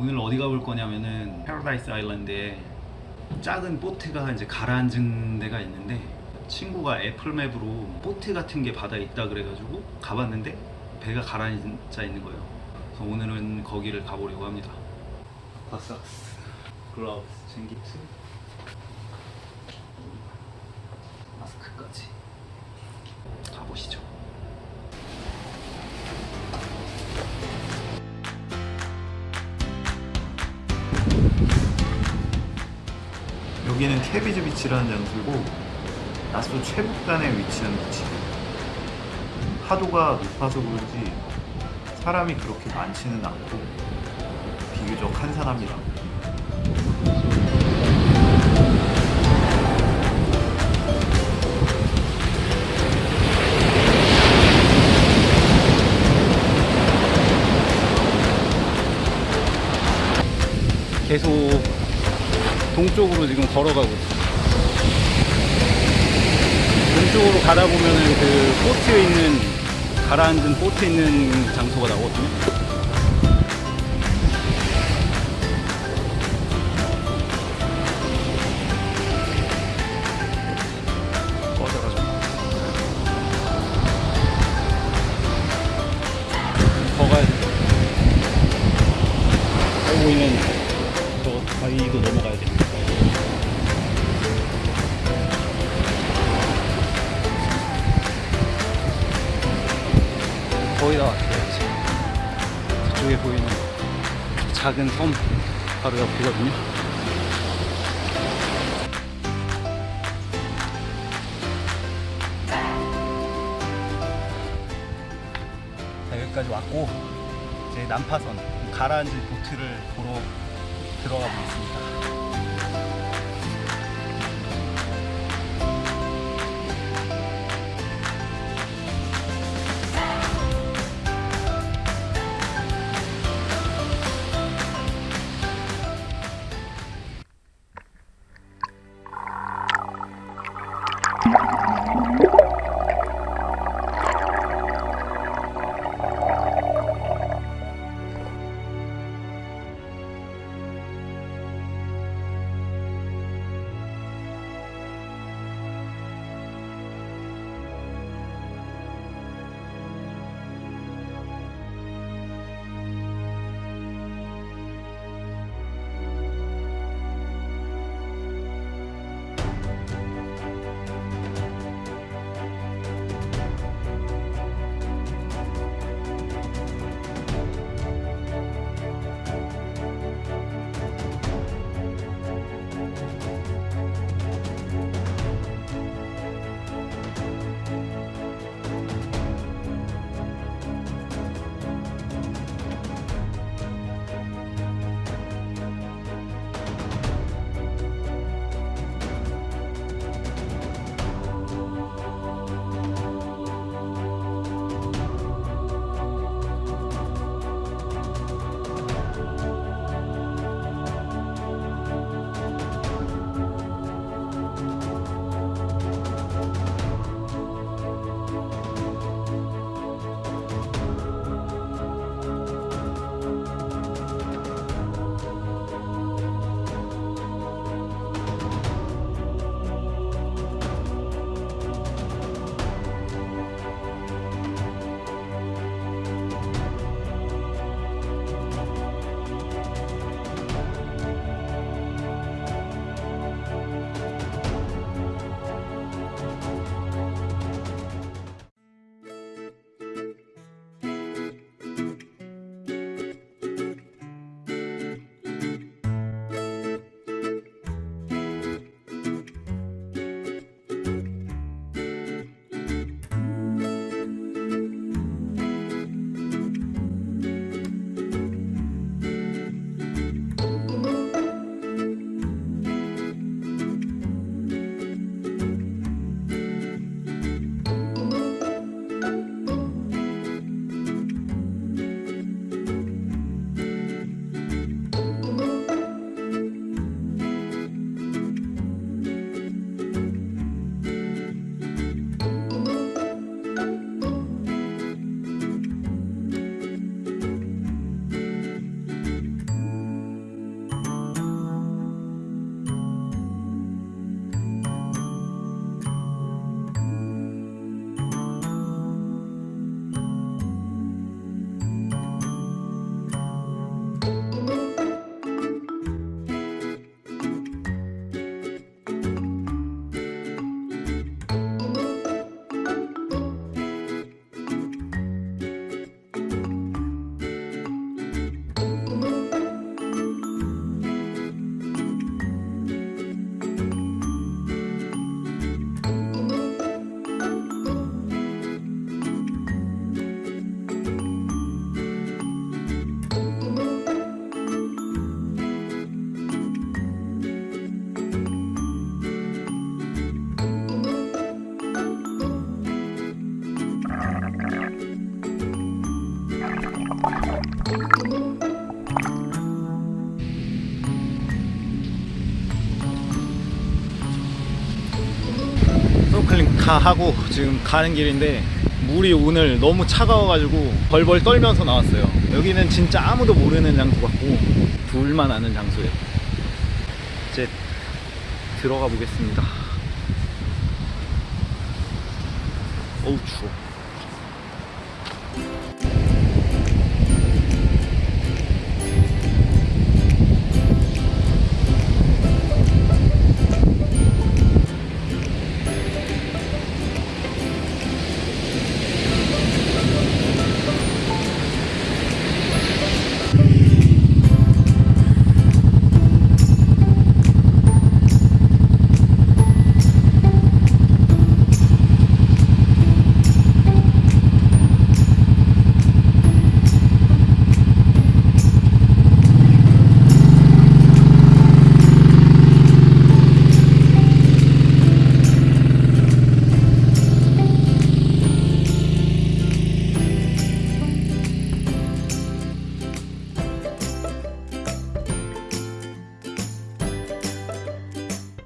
오늘 어디 가볼 거냐면은 패러다이스 아일랜드에 작은 보트가 이제 가라앉은 데가 있는데 친구가 Apple Map으로 보트 같은 게 바다에 있다 그래가지고 가봤는데 배가 가라앉아 있는 거예요. 그래서 오늘은 거기를 가보려고 합니다. 바 socks, gloves 챙기트, 여기는 캐비즈 비치라는 장소고 나스도 최북단에 위치한 비치. 파도가 높아서 그런지 사람이 그렇게 많지는 않고 비교적 한산합니다. 계속 동쪽으로 지금 걸어가고 있어요. 동쪽으로 가다 보면은 그 보트에 있는 가라앉은 보트에 있는 장소가 나오거든요. 작은 섬 바로 옆이거든요. 자, 여기까지 왔고 이제 난파선 가라앉은 보트를 보러 들어가 보겠습니다. 스노클링 다 하고 지금 가는 길인데 물이 오늘 너무 차가워가지고 벌벌 떨면서 나왔어요. 여기는 진짜 아무도 모르는 장소 같고 둘만 아는 장소예요. 이제 들어가 보겠습니다. 어우 추워.